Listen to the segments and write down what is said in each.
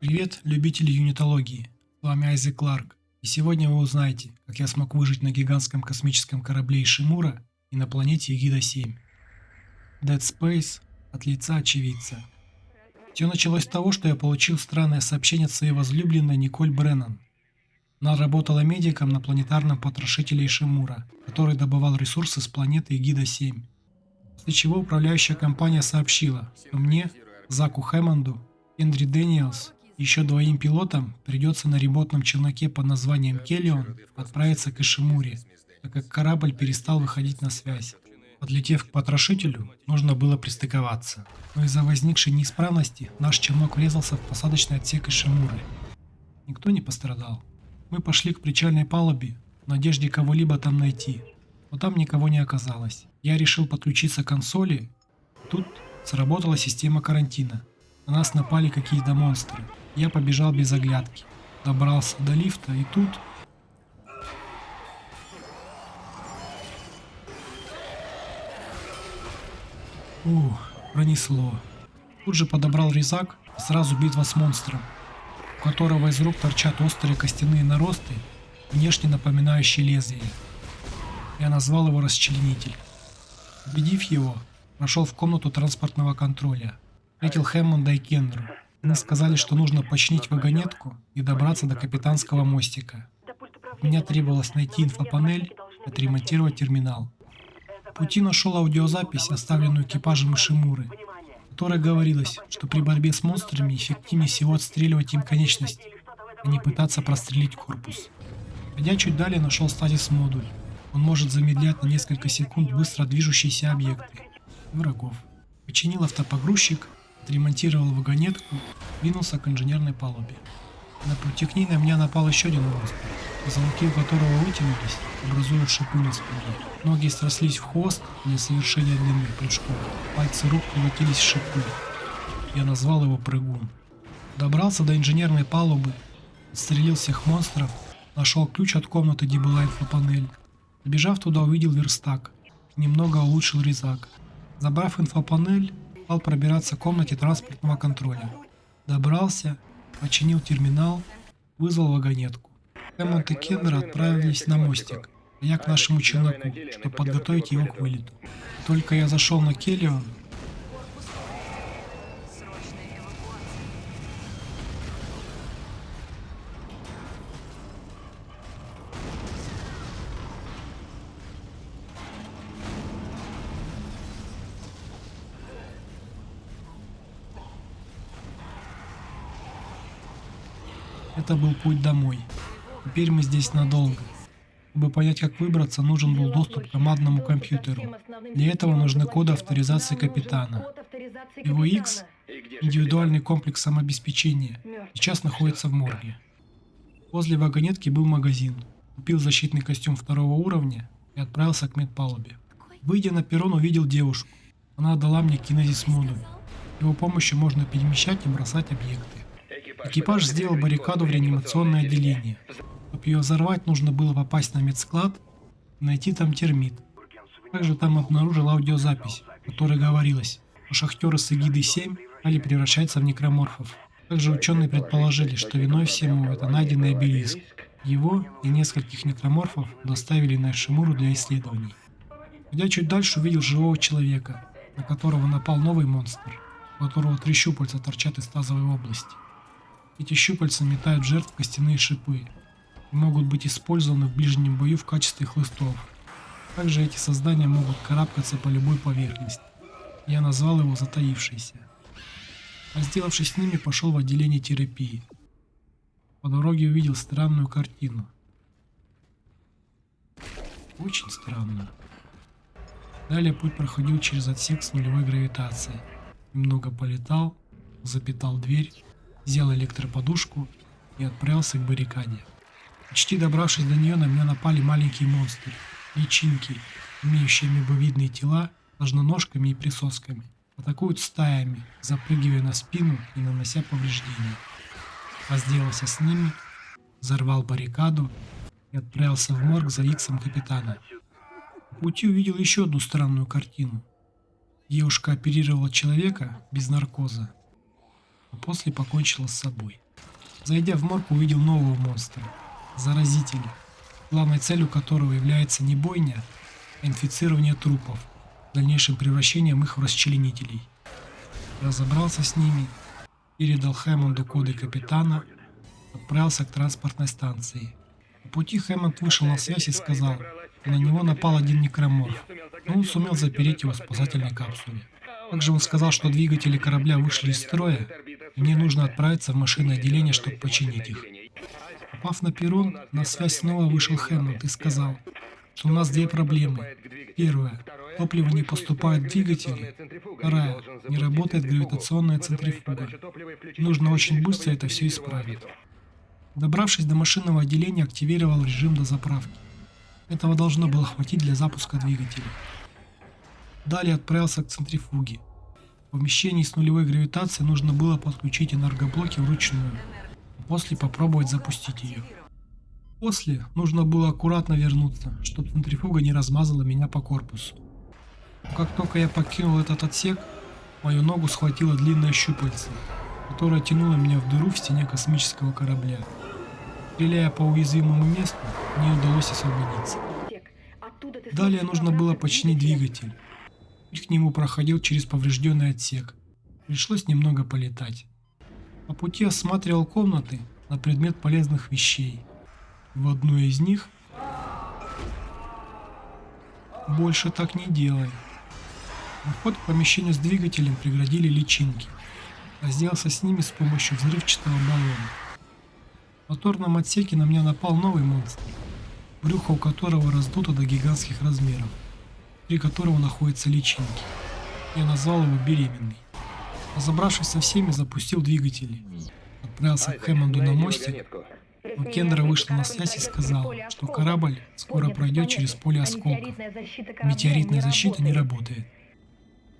Привет, любители юнитологии. С вами Айзек Кларк. И сегодня вы узнаете, как я смог выжить на гигантском космическом корабле Ишимура и на планете Егида-7. Dead Space от лица очевидца. Все началось с того, что я получил странное сообщение от своей возлюбленной Николь Бреннан. Она работала медиком на планетарном потрошителе Ишимура, который добывал ресурсы с планеты Егида-7. После чего управляющая компания сообщила, что мне, Заку Хэммонду, Эндрю Дэниелс еще двоим пилотам придется на ремонтном челноке под названием Келлион отправиться к Ишимуре, так как корабль перестал выходить на связь. Подлетев к потрошителю, нужно было пристыковаться. Но из-за возникшей неисправности наш челнок врезался в посадочный отсек Ишимуры. Никто не пострадал. Мы пошли к причальной палубе в надежде кого-либо там найти, но там никого не оказалось. Я решил подключиться к консоли. Тут сработала система карантина. На нас напали какие-то монстры. Я побежал без оглядки. Добрался до лифта и тут... Ух, пронесло. Тут же подобрал резак сразу битва с монстром, у которого из рук торчат острые костяные наросты, внешне напоминающие лезвие. Я назвал его расчленитель. Убедив его, прошел в комнату транспортного контроля. Встретил Хэммонда и Кендру. Они сказали, что нужно починить вагонетку и добраться до капитанского мостика. Мне требовалось найти инфопанель отремонтировать терминал. Пути нашел аудиозапись, оставленную экипажем Ишимуры, в которой говорилось, что при борьбе с монстрами эффективнее всего отстреливать им конечности, а не пытаться прострелить корпус. Пойдя чуть далее, нашел стазис модуль. Он может замедлять на несколько секунд быстро движущиеся объекты врагов. Починил автопогрузчик отремонтировал вагонетку, двинулся к инженерной палубе. На пути к ней на меня напал еще один монстр, позвонки у которого вытянулись, образуя шипы на спине. Ноги срослись в хвост для совершения длинных прыжков. Пальцы рук превратились в шипы. Я назвал его прыгун. Добрался до инженерной палубы, отстрелил всех монстров, нашел ключ от комнаты, где была инфопанель. Бежав туда, увидел верстак. Немного улучшил резак. Забрав инфопанель, стал пробираться к комнате транспортного контроля. Добрался, починил терминал, вызвал вагонетку. Хэммонд и Кендер отправились на мостик, а я к нашему челноку, чтобы подготовить его к вылету. Только я зашел на Келлион, Это был путь домой. Теперь мы здесь надолго. Чтобы понять, как выбраться, нужен был доступ к командному компьютеру. Для этого нужны коды авторизации капитана. Его X, индивидуальный комплекс самообеспечения, сейчас находится в морге. Возле вагонетки был магазин. Купил защитный костюм второго уровня и отправился к медпалубе. Выйдя на перрон, увидел девушку. Она дала мне кинезис модуль. Его помощью можно перемещать и бросать объекты. Экипаж сделал баррикаду в реанимационное отделение. Чтобы ее взорвать, нужно было попасть на медсклад найти там термит. Также там обнаружил аудиозапись, в которой говорилось, что шахтеры с эгидой-7 стали превращаться в некроморфов. Также ученые предположили, что виной всему это найденный обелиск. Его и нескольких некроморфов доставили на Шимуру для исследований. Идя чуть дальше, увидел живого человека, на которого напал новый монстр, у которого три щупальца торчат из тазовой области. Эти щупальца метают жертв костяные шипы и могут быть использованы в ближнем бою в качестве хлыстов. Также эти создания могут карабкаться по любой поверхности. Я назвал его затаившийся. Разделавшись с ними, пошел в отделение терапии. По дороге увидел странную картину. Очень странно. Далее путь проходил через отсек с нулевой гравитацией. Немного полетал, запитал дверь взял электроподушку и отправился к баррикаде. Почти добравшись до нее, на меня напали маленькие монстры, личинки, имеющие мебовидные тела, ложноножками и присосками. Атакуют стаями, запрыгивая на спину и нанося повреждения. Разделался с ними, взорвал баррикаду и отправился в морг за иксом капитана. В пути увидел еще одну странную картину. Девушка оперировала человека без наркоза а после покончила с собой. Зайдя в морг, увидел нового монстра – заразителя, главной целью которого является не бойня, а инфицирование трупов, дальнейшим превращением их в расчленителей. Разобрался с ними, передал Хэммонду коды капитана, отправился к транспортной станции. По пути Хэммонд вышел на связь и сказал, что на него напал один некроморф, но он сумел запереть его в спасательной капсуле. Также он сказал, что двигатели корабля вышли из строя, мне нужно отправиться в машинное отделение, чтобы починить их. Попав на перрон, на связь снова вышел Хэммонд и сказал, что у нас две проблемы. Первая. Топливо не поступает в двигатели. Вторая. Не работает гравитационная центрифуга. Нужно очень быстро это все исправить. Добравшись до машинного отделения, активировал режим дозаправки. Этого должно было хватить для запуска двигателя. Далее отправился к центрифуге. В помещении с нулевой гравитацией нужно было подключить энергоблоки вручную, а после попробовать запустить ее. После нужно было аккуратно вернуться, чтобы центрифуга не размазала меня по корпусу. Как только я покинул этот отсек, мою ногу схватила длинная щупальце, которая тянула меня в дыру в стене космического корабля. Стреляя по уязвимому месту, мне удалось освободиться. Далее нужно было починить двигатель. Путь к нему проходил через поврежденный отсек. Пришлось немного полетать. По пути осматривал комнаты на предмет полезных вещей. В одной из них больше так не делай. Вход к помещению с двигателем преградили личинки. Разделался с ними с помощью взрывчатого баллона. В моторном отсеке на меня напал новый монстр, брюхо у которого раздуто до гигантских размеров внутри которого находятся личинки. Я назвал его беременный. Разобравшись со всеми, запустил двигатели. Отправился к Хэммонду на мостик, но Кендера вышла на связь и сказала, что корабль скоро пройдет через поле осколков. Метеоритная защита не работает.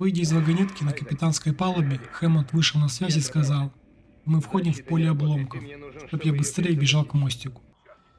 Выйдя из вагонетки на капитанской палубе, Хэммонд вышел на связь и сказал, мы входим в поле обломков, чтобы я быстрее бежал к мостику.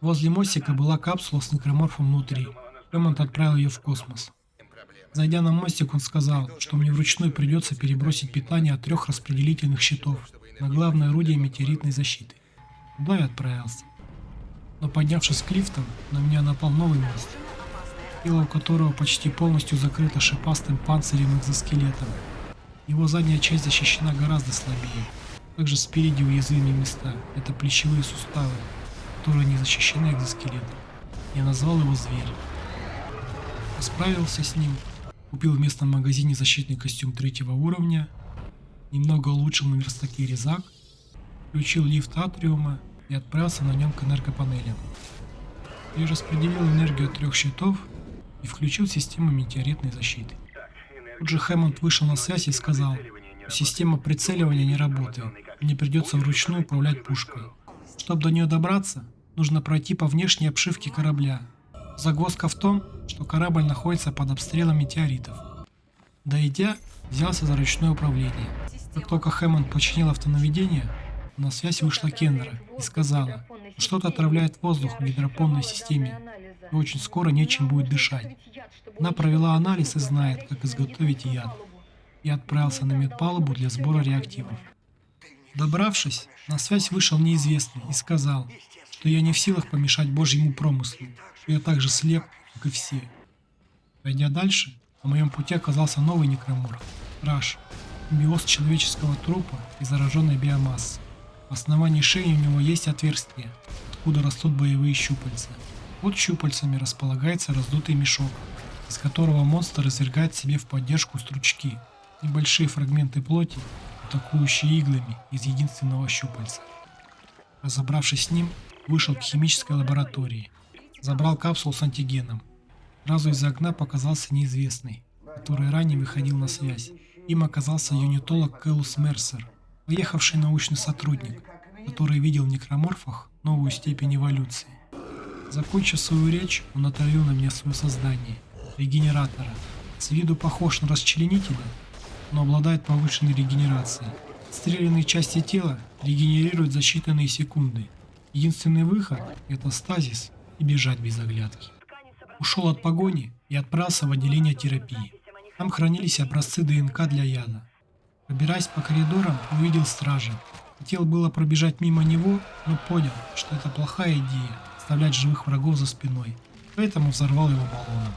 Возле мостика была капсула с некроморфом внутри. Хэммонд отправил ее в космос. Зайдя на мостик, он сказал, что мне вручную придется перебросить питание от трех распределительных щитов на главное орудие метеоритной защиты. Туда я отправился. Но поднявшись к лифтам, на меня напал новый мост, тело у которого почти полностью закрыто шипастым панцирем экзоскелетом. Его задняя часть защищена гораздо слабее. Также спереди уязвимые места. Это плечевые суставы, которые не защищены экзоскелетом. Я назвал его Зверь. Справился с ним Купил в местном магазине защитный костюм третьего уровня, немного улучшил на верстаке резак, включил лифт атриума и отправился на нем к энергопанелям. Я распределил энергию от трех щитов и включил систему метеоритной защиты. Тут же Хэммонд вышел на связь и сказал, система прицеливания не работает, мне придется вручную управлять пушкой. Чтобы до нее добраться, нужно пройти по внешней обшивке корабля, Загвоздка в том, что корабль находится под обстрелом метеоритов. Дойдя, взялся за ручное управление. Как только Хэммонд починил автонаведение, на связь вышла Кендера и сказала, что-то отравляет воздух в гидропонной системе, и очень скоро нечем будет дышать. Она провела анализ и знает, как изготовить яд. И отправился на медпалубу для сбора реактивов. Добравшись, на связь вышел неизвестный и сказал, что я не в силах помешать Божьему промыслу, что я так же слеп, как и все. Пойдя дальше, на моем пути оказался новый некромор – Раш, биоз человеческого трупа и зараженной биомассы. В основании шеи у него есть отверстие, откуда растут боевые щупальца. Под щупальцами располагается раздутый мешок, из которого монстр извергает себе в поддержку стручки, небольшие фрагменты плоти, атакующие иглами из единственного щупальца. Разобравшись с ним, вышел к химической лаборатории – Забрал капсулу с антигеном. Сразу из окна показался неизвестный, который ранее выходил на связь. Им оказался юнитолог Кэлус Мерсер, поехавший научный сотрудник, который видел в некроморфах новую степень эволюции. Закончив свою речь, он отравил на меня свое создание – регенератора. С виду похож на расчленителя, но обладает повышенной регенерацией. Стрелянные части тела регенерируют за считанные секунды. Единственный выход – это стазис – и бежать без оглядки. Ушел от погони и отправился в отделение терапии. Там хранились образцы ДНК для яда. Пробираясь по коридорам, увидел стража, Хотел было пробежать мимо него, но понял, что это плохая идея оставлять живых врагов за спиной, поэтому взорвал его баллоном.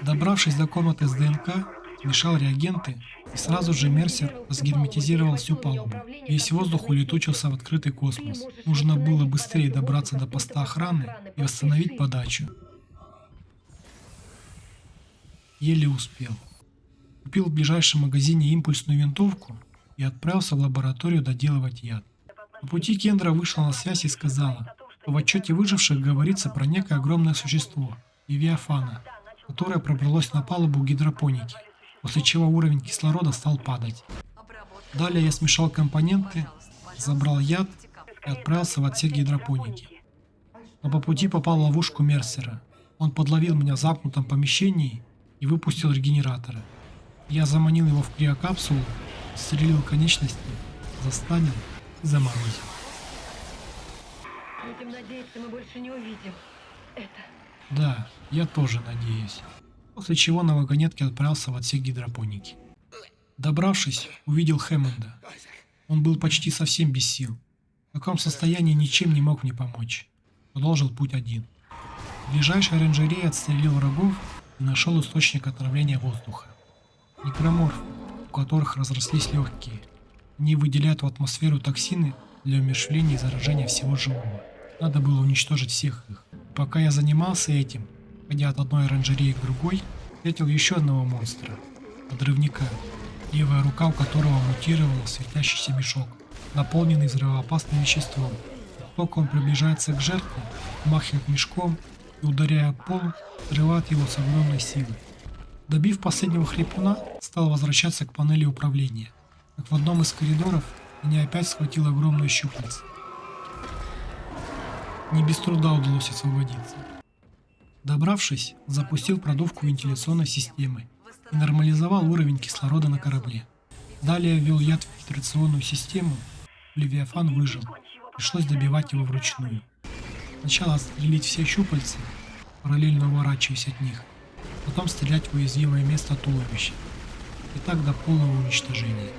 Добравшись до комнаты с ДНК, мешал реагенты, и сразу же Мерсер разгерметизировал всю палубу. Весь воздух улетучился в открытый космос. Нужно было быстрее добраться до поста охраны и восстановить подачу. Еле успел. Купил в ближайшем магазине импульсную винтовку и отправился в лабораторию доделывать яд. По пути Кендра вышла на связь и сказала, что в отчете выживших говорится про некое огромное существо – Левиафана, которое пробралось на палубу гидропоники, после чего уровень кислорода стал падать. Далее я смешал компоненты, забрал яд и отправился в отсек гидропоники. Но по пути попал в ловушку Мерсера. Он подловил меня в замкнутом помещении и выпустил регенератора. Я заманил его в криокапсулу, стрелил конечности, застанил и заморозил. Будем надеяться, мы больше не увидим это. Да, я тоже надеюсь. После чего на вагонетке отправился в отсек гидропоники. Добравшись, увидел Хэммонда. Он был почти совсем без сил. В таком состоянии ничем не мог мне помочь. Продолжил путь один. В ближайшей оранжерее отстрелил врагов и нашел источник отравления воздуха. Некроморф, у которых разрослись легкие. Они выделяют в атмосферу токсины для умерщвления и заражения всего живого. Надо было уничтожить всех их. Пока я занимался этим, ходя от одной оранжереи к другой, встретил еще одного монстра. Подрывника, левая рука у которого мутировала светящийся мешок, наполненный взрывоопасным веществом. Только он приближается к жертве, махивает мешком и, ударяя пол, взрывает его с огромной силой. Добив последнего хрипуна, стал возвращаться к панели управления. Как в одном из коридоров меня опять схватил огромный щупальце. Не без труда удалось освободиться. Добравшись, запустил продувку вентиляционной системы и нормализовал уровень кислорода на корабле. Далее ввел яд в фильтрационную систему, Левиафан выжил, пришлось добивать его вручную. Сначала отстрелить все щупальца, параллельно уворачиваясь от них, потом стрелять в уязвимое место туловища. И так до полного уничтожения.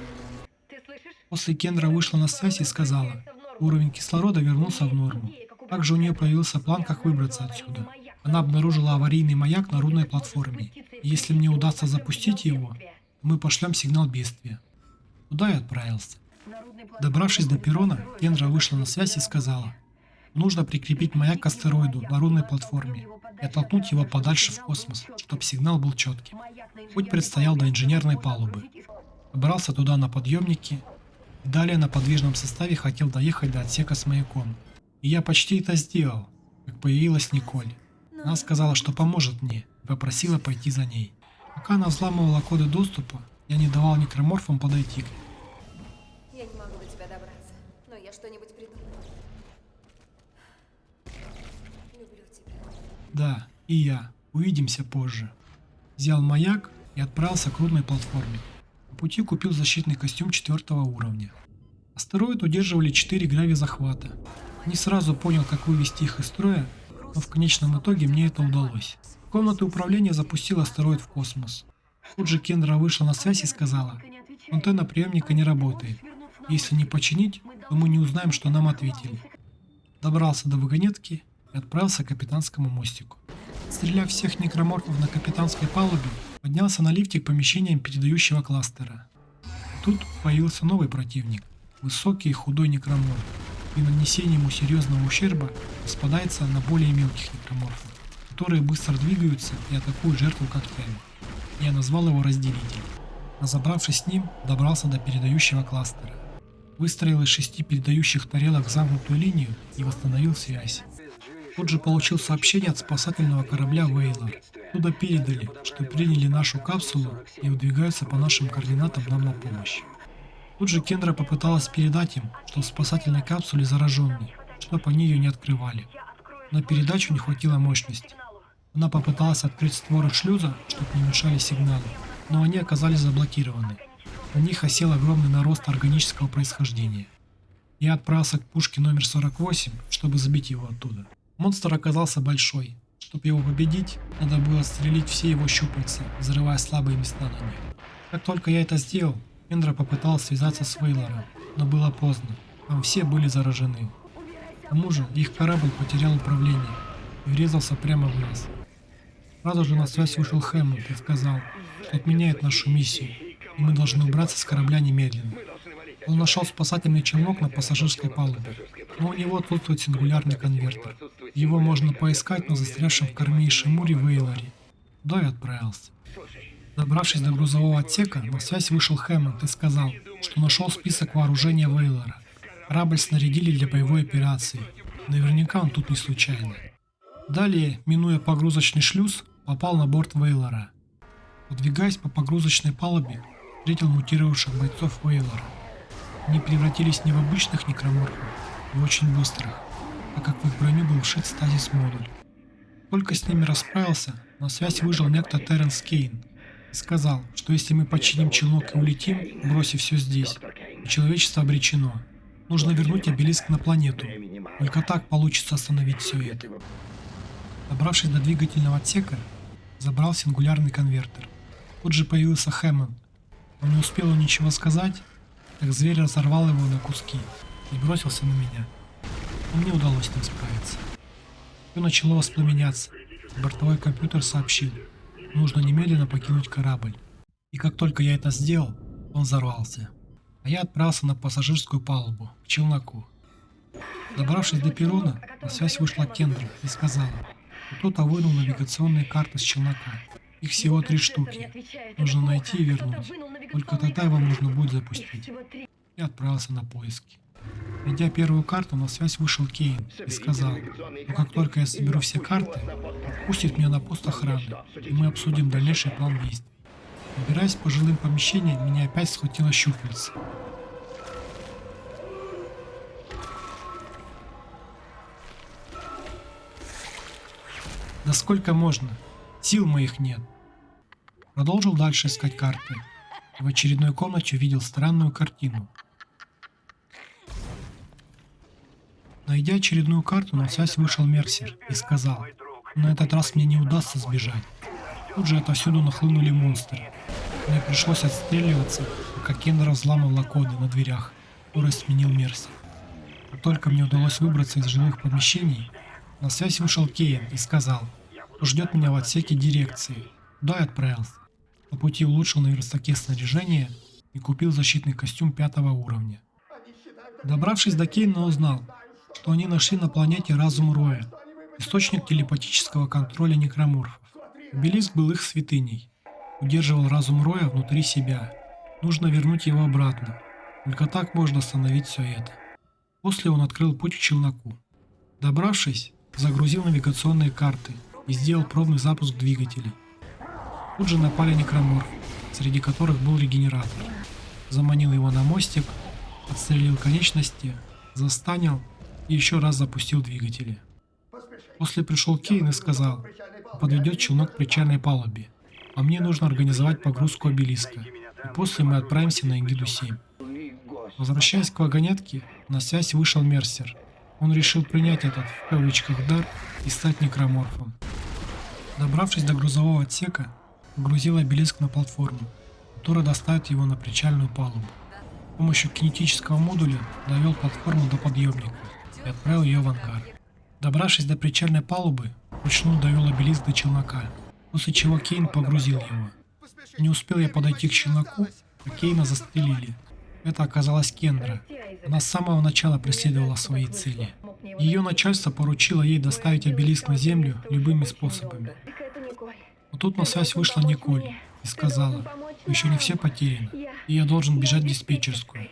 После Кендра вышла на связь и сказала, уровень кислорода вернулся в норму. Также у нее появился план, как выбраться отсюда. Она обнаружила аварийный маяк на рудной платформе. И если мне удастся запустить его, мы пошлем сигнал бедствия. Туда я отправился. Добравшись до перрона, Кендра вышла на связь и сказала, нужно прикрепить маяк к астероиду на рудной платформе и оттолкнуть его подальше в космос, чтобы сигнал был четким. Путь предстоял до инженерной палубы. Добрался туда на подъемнике и далее на подвижном составе хотел доехать до отсека с маяком. И я почти это сделал, как появилась Николь. Она сказала, что поможет мне, и попросила пойти за ней. Пока она взламывала коды доступа, я не давал некроморфам подойти к ней. Я не могу до тебя добраться, но я что-нибудь придумаю. Люблю тебя. Да, и я. Увидимся позже. Взял маяк и отправился к рудной платформе. По пути купил защитный костюм четвертого уровня. Астероид удерживали 4 грави захвата. Не сразу понял, как вывести их из строя, но в конечном итоге мне это удалось. Комната управления запустила астероид в космос. Тут же Кендра вышла на связь и сказала, антенна приемника не работает. Если не починить, то мы не узнаем, что нам ответили. Добрался до вагонетки и отправился к капитанскому мостику. Стреляв всех некроморфов на капитанской палубе, поднялся на лифте к помещениям передающего кластера. Тут появился новый противник, высокий и худой некроморф. При нанесении ему серьезного ущерба распадается на более мелких некроморфов, которые быстро двигаются и атакуют жертву когтями. Я назвал его Разделитель. Разобравшись с ним, добрался до передающего кластера. Выстроил из шести передающих тарелок замкнутую линию и восстановил связь. Тут же получил сообщение от спасательного корабля Вейлор. Туда передали, что приняли нашу капсулу и выдвигаются по нашим координатам нам на помощь. Тут же Кендра попыталась передать им, что в спасательной капсуле зараженный, чтобы они ее не открывали. На передачу не хватило мощности. Она попыталась открыть створы шлюза, чтобы не мешали сигналы, но они оказались заблокированы. На них осел огромный нарост органического происхождения. Я отправился к пушке номер 48, чтобы сбить его оттуда. Монстр оказался большой. Чтобы его победить, надо было стрелить все его щупальца, взрывая слабые места на них. Как только я это сделал, Эндра попыталась связаться с Вейлором, но было поздно. Там все были заражены. К тому же их корабль потерял управление и врезался прямо в нас. Сразу же на связь вышел Хэммонд и сказал, что отменяет нашу миссию, и мы должны убраться с корабля немедленно. Он нашел спасательный челнок на пассажирской палубе, но у него отсутствует сингулярный конвертер. Его можно поискать на застрявшем в корме Ишимуре Вейлоре. И отправился. Добравшись до грузового отсека, на связь вышел Хэммонд и сказал, что нашел список вооружения Вейлора. Корабль снарядили для боевой операции. Наверняка он тут не случайно. Далее, минуя погрузочный шлюз, попал на борт Вейлора. Подвигаясь по погрузочной палубе, встретил мутировавших бойцов Вейлора. Они превратились не в обычных некроморфов, а в очень быстрых, так как в их броню был вшит стазис-модуль. Только с ними расправился, на связь выжил некто Терренс Кейн и сказал, что если мы починим челнок и улетим, бросив все здесь, человечество обречено. Нужно вернуть обелиск на планету. Только так получится остановить все это. Добравшись до двигательного отсека, забрал сингулярный конвертер. Тут же появился Хэммонд. Но не успел он ничего сказать, как зверь разорвал его на куски и бросился на меня. Но мне удалось с ним справиться. Все начало воспламеняться. Бортовой компьютер сообщил, нужно немедленно покинуть корабль. И как только я это сделал, он взорвался. А я отправился на пассажирскую палубу, к челноку. Добравшись до перрона, на связь вышла Кендра и сказала, кто-то вынул навигационные карты с челнока. Их всего три штуки. Нужно найти и вернуть. Только тогда его можно будет запустить. Я отправился на поиски. Найдя первую карту, на связь вышел Кейн и сказал, что как только я соберу все карты, пустит меня на пост охраны, и мы обсудим дальнейший план действий. Убираясь по жилым помещениям, меня опять схватило щупальце. Да сколько можно? Сил моих нет. Продолжил дальше искать карты. И в очередной комнате увидел странную картину. Найдя очередную карту, на связь вышел Мерсер и сказал, на этот раз мне не удастся сбежать. Тут же отовсюду нахлынули монстры. Мне пришлось отстреливаться, пока Кендер взламывала коды на дверях, которые сменил Мерсер. Как только мне удалось выбраться из жилых помещений, на связь вышел Кейн и сказал, что ждет меня в отсеке дирекции. Туда и отправился. По пути улучшил на верстаке снаряжение и купил защитный костюм пятого уровня. Добравшись до Кейна, узнал, что они нашли на планете Разум Роя, источник телепатического контроля некроморфов. Обелиск был их святыней, удерживал разум Роя внутри себя. Нужно вернуть его обратно. Только так можно остановить все это. После он открыл путь к челноку. Добравшись, загрузил навигационные карты и сделал пробный запуск двигателей. Тут же напали некроморфы, среди которых был регенератор. Заманил его на мостик, отстрелил конечности, застанил и еще раз запустил двигатели. После пришел Кейн и сказал, подведет челнок к причальной палубе, а мне нужно организовать погрузку обелиска, и после мы отправимся на Эгиду-7. Возвращаясь к вагонетке, на связь вышел Мерсер. Он решил принять этот, в кавычках, дар и стать некроморфом. Добравшись до грузового отсека, погрузил обелиск на платформу, которая доставит его на причальную палубу. С помощью кинетического модуля довел платформу до подъемника и отправил ее в ангар. Добравшись до причальной палубы, вручную довел обелиск до челнока, после чего Кейн погрузил его. Не успел я подойти к челноку, как Кейна застрелили. Это оказалась Кендра. Она с самого начала преследовала свои цели. Ее начальство поручило ей доставить обелиск на землю любыми способами. Но тут на связь вышла Николь и сказала, еще не все потеряно, и я должен бежать в диспетчерскую.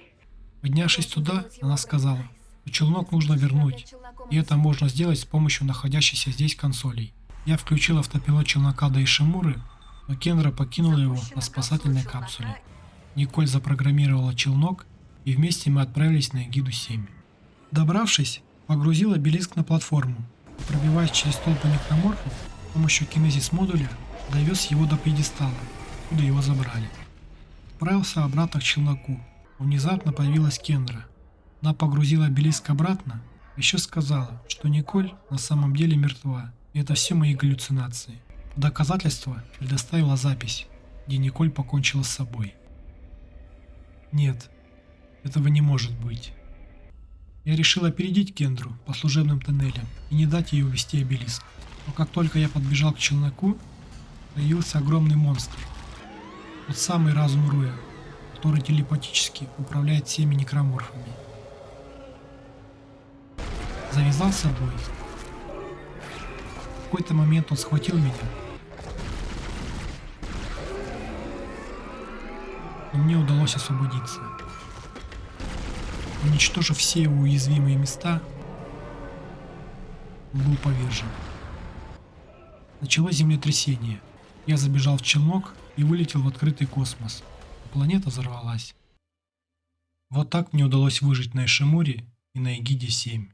Поднявшись туда, она сказала, что челнок нужно вернуть, и это можно сделать с помощью находящейся здесь консолей. Я включил автопилот челнока до Ишимуры, но Кендра покинула его на спасательной капсуле. Николь запрограммировала челнок, и вместе мы отправились на Эгиду-7. Добравшись, погрузил обелиск на платформу, и, пробиваясь через толпы некроморфов, с помощью кинезис-модуля довез его до пьедестала, куда его забрали. Отправился обратно к челноку. Внезапно появилась Кендра. Она погрузила обелиск обратно, еще сказала, что Николь на самом деле мертва, и это все мои галлюцинации. Доказательство предоставила запись, где Николь покончила с собой. Нет, этого не может быть. Я решил опередить Кендру по служебным тоннелям и не дать ей увести обелиск. Но как только я подбежал к челноку, появился огромный монстр. Тот самый разум Руя, который телепатически управляет всеми некроморфами. Завязался бой. В какой-то момент он схватил меня. Но мне удалось освободиться. Уничтожив все его уязвимые места, был повержен. Началось землетрясение. Я забежал в челнок и вылетел в открытый космос. Планета взорвалась. Вот так мне удалось выжить на Эшемуре и на Эгиде 7.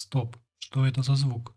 Стоп, что это за звук?